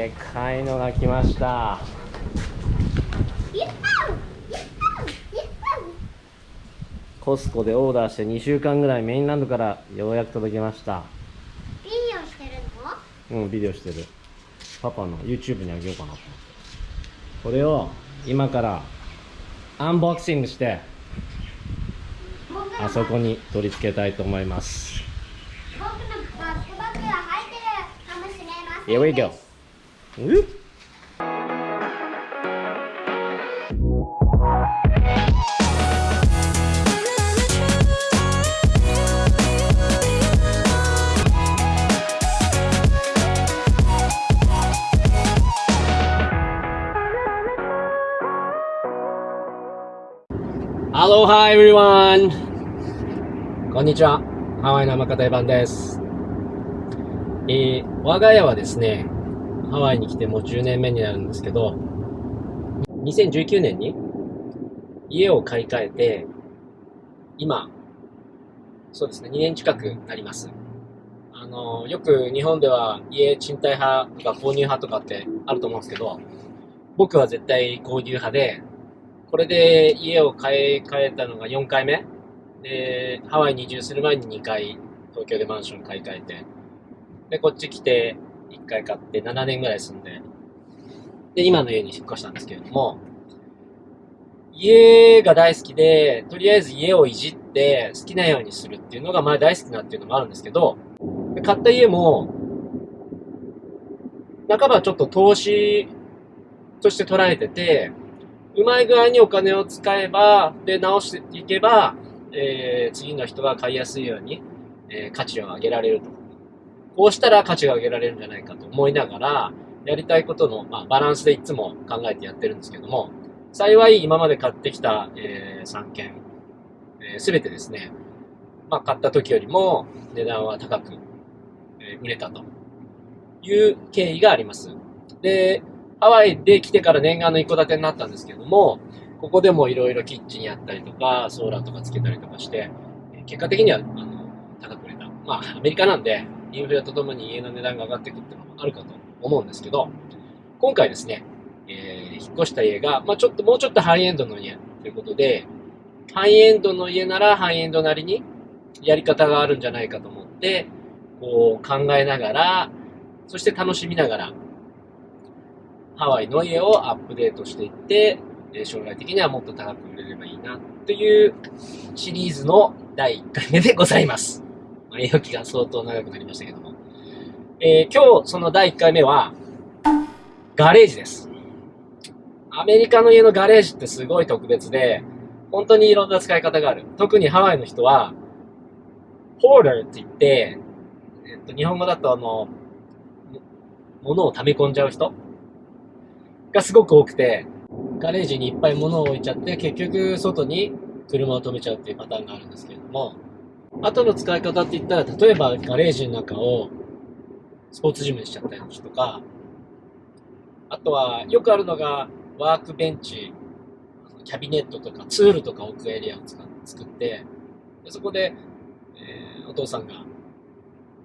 でかいのが来ました。コスコでオーダーして2週間ぐらいメインランドからようやく届きました。ビデオしてるの？うんビデオしてる。パパの YouTube にあげようかなこれを今からアンボクシングしてあそこに取り付けたいと思います。僕のバックバッグが入ってるかもしれません Here we go うっ Aloha everyone! こんにちは。ハワイの甘方版です。えー、我が家はですね、ハワイに来てもう10年目になるんですけど、2019年に家を買い替えて、今、そうですね、2年近くなります。あの、よく日本では家賃貸派とか購入派とかってあると思うんですけど、僕は絶対購入派で、これで家を買い替えたのが4回目。で、ハワイに移住する前に2回東京でマンション買い替えて、で、こっち来て1回買って7年ぐらい住んで、で、今の家に引っ越したんですけれども、家が大好きで、とりあえず家をいじって好きなようにするっていうのが前大好きなっていうのもあるんですけど、買った家も、半ばちょっと投資として捉えてて、うまい具合にお金を使えば、で、直していけば、えー次の人が買いやすいように、えー価値を上げられると。こうしたら価値が上げられるんじゃないかと思いながら、やりたいことの、まあ、バランスでいつも考えてやってるんですけども、幸い今まで買ってきた、え3件、す、べ、てですね、まあ、買った時よりも値段は高く、えー売れたという経緯があります。で、ハワイで来てから念願の一戸建てになったんですけども、ここでもいろいろキッチンやったりとか、ソーラーとかつけたりとかして、結果的には、あの、高く売れた。まあ、アメリカなんで、インフレとともに家の値段が上がっていくっていうのもあるかと思うんですけど、今回ですね、えー引っ越した家が、まあちょっと、もうちょっとハイエンドの家ということで、ハイエンドの家ならハイエンドなりにやり方があるんじゃないかと思って、こう考えながら、そして楽しみながら、ハワイの家をアップデートしていって、将来的にはもっと高く売れればいいなというシリーズの第1回目でございます。まあ、絵置きが相当長くなりましたけども。えー今日その第1回目は、ガレージです。アメリカの家のガレージってすごい特別で、本当にいろんな使い方がある。特にハワイの人は、ホーダーって言って、えっと、日本語だとあの、物を溜め込んじゃう人がすごく多くて、ガレージにいっぱい物を置いちゃって、結局外に車を止めちゃうっていうパターンがあるんですけれども、あとの使い方って言ったら、例えばガレージの中をスポーツジムにしちゃったりとか、あとはよくあるのがワークベンチ、キャビネットとかツールとか置くエリアを作って、でそこで、えーお父さんが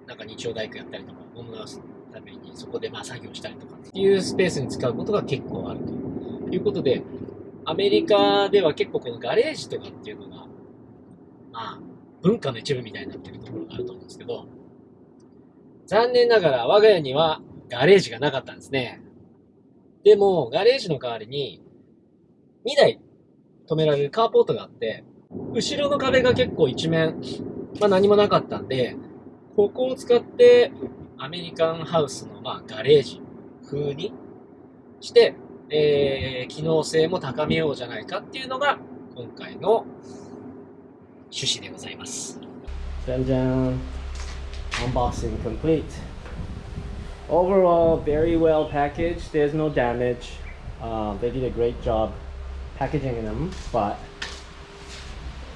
なんか日曜大工やったりとか、女のためにそこでまあ作業したりとかっていうスペースに使うことが結構あるということで、アメリカでは結構このガレージとかっていうのが、まあ、文化の一部みたいになってるところがあると思うんですけど、残念ながら我が家にはガレージがなかったんですね。でも、ガレージの代わりに、2台止められるカーポートがあって、後ろの壁が結構一面、まあ何もなかったんで、ここを使ってアメリカンハウスのまあガレージ風にして、えー機能性も高めようじゃないかっていうのが今回の趣旨でございます。じゃんじゃん。Unboxing complete. Overall, very well packaged. There's no damage. Um, they did a great job packaging them, but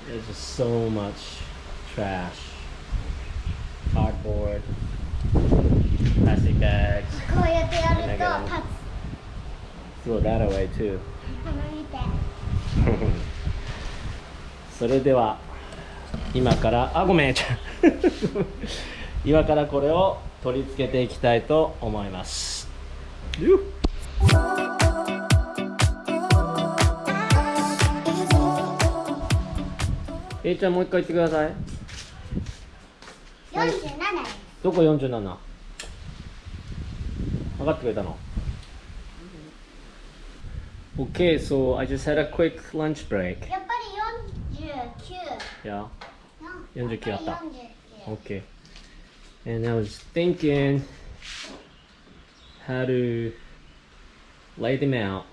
there's just so much trash. Cardboard, plastic bags. こうやってやると立 Throw that away too. つこの見てそれでは 今からあごめん。ちゃん今からこれを取り付けていきたいと思います。えいちゃんもう一回言ってください。四十七。どこ47分かってくれたの？Okay, so I just had a quick lunch break. やっぱり四十九。Yeah, 이렇게 왔다. 오케이. And I was thinking how to lay them out.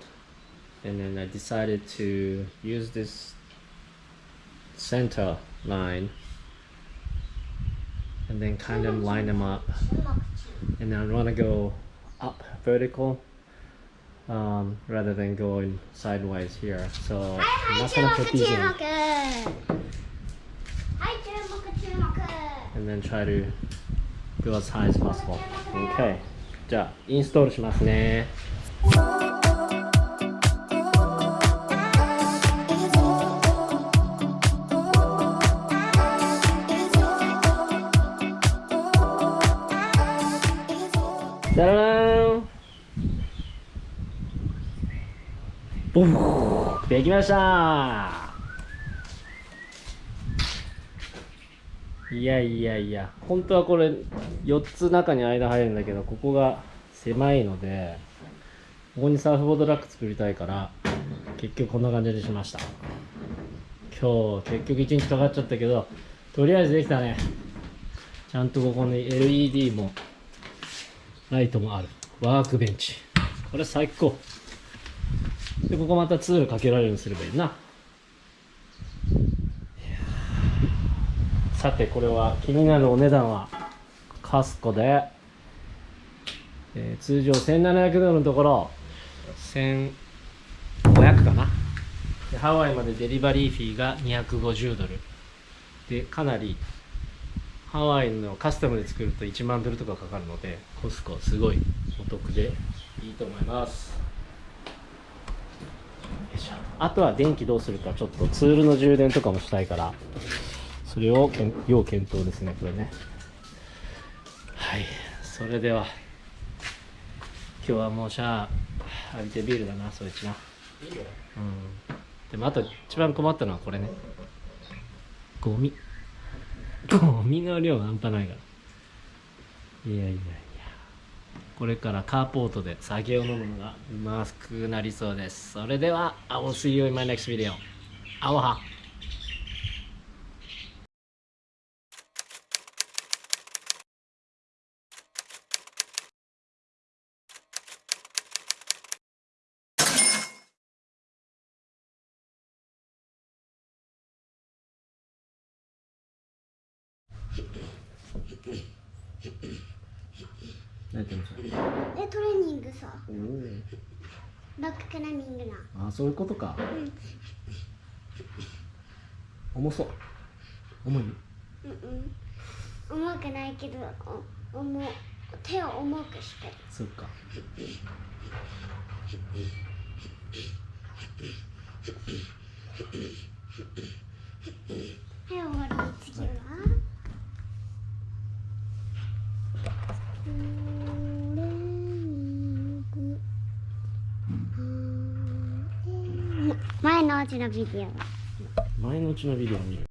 And then I decided to use this center line and then kind of line them up. And I want to go up vertical um, rather than going sideways here. So I'm not gonna put these in. And then try to go as high as possible. Okay. じゃあインストールしますね。じゃらーんボフできましたいやいやいや。本当はこれ4つ中に間入るんだけどここが狭いのでここにサーフボードラック作りたいから結局こんな感じにしました。今日結局1日かかっちゃったけどとりあえずできたね。ちゃんとここに LED もライトもある。ワークベンチ。これ最高。でここまたツールかけられるようにすればいいないやーさてこれは気になるお値段はカスコで、えー通常1700ドルのところ1500かな。でハワイまでデリバリーフィーが250ドル。でかなりハワイのカスタムで作ると1万ドルとかかかるのでコスコすごいお得でいいと思います。いあとは電気どうするかちょっとツールの充電とかもしたいから。それをけん要検討ですねこれね。はい。それでは今日はもうシャー浴びてビールだなそいつな。うん。でもあと一番困ったのはこれね。ゴミ。ゴミの量半端ないから。いやいやいや。これからカーポートで酒を飲むのがうまくなりそうです。それでは I will see you in my next video アオハ何やってえトレーニングさ。バッククライミングな。あそういうことかうん重そう重い？うんうん。重くないけど、お重手を重くしてる。そっかはい、終わり。次は。トレのうちのビデオ。前のうちのビデオ見る